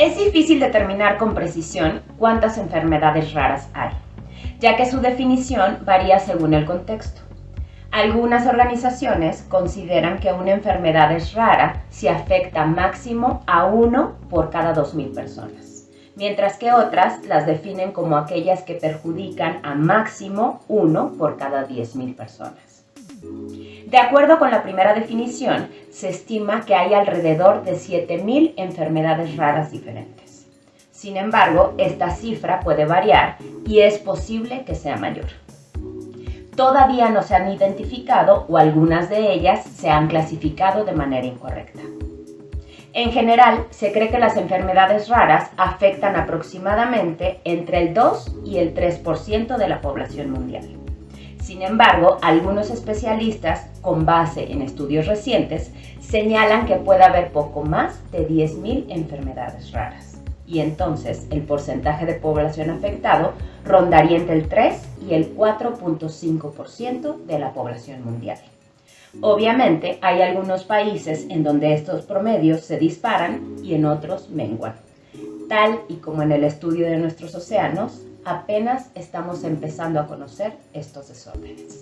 Es difícil determinar con precisión cuántas enfermedades raras hay, ya que su definición varía según el contexto. Algunas organizaciones consideran que una enfermedad es rara si afecta máximo a uno por cada 2.000 personas, mientras que otras las definen como aquellas que perjudican a máximo uno por cada 10.000 personas. De acuerdo con la primera definición, se estima que hay alrededor de 7.000 enfermedades raras diferentes. Sin embargo, esta cifra puede variar y es posible que sea mayor. Todavía no se han identificado o algunas de ellas se han clasificado de manera incorrecta. En general, se cree que las enfermedades raras afectan aproximadamente entre el 2 y el 3% de la población mundial. Sin embargo, algunos especialistas, con base en estudios recientes, señalan que puede haber poco más de 10.000 enfermedades raras. Y entonces el porcentaje de población afectado rondaría entre el 3 y el 4.5% de la población mundial. Obviamente, hay algunos países en donde estos promedios se disparan y en otros menguan. Tal y como en el estudio de nuestros océanos, apenas estamos empezando a conocer estos desórdenes.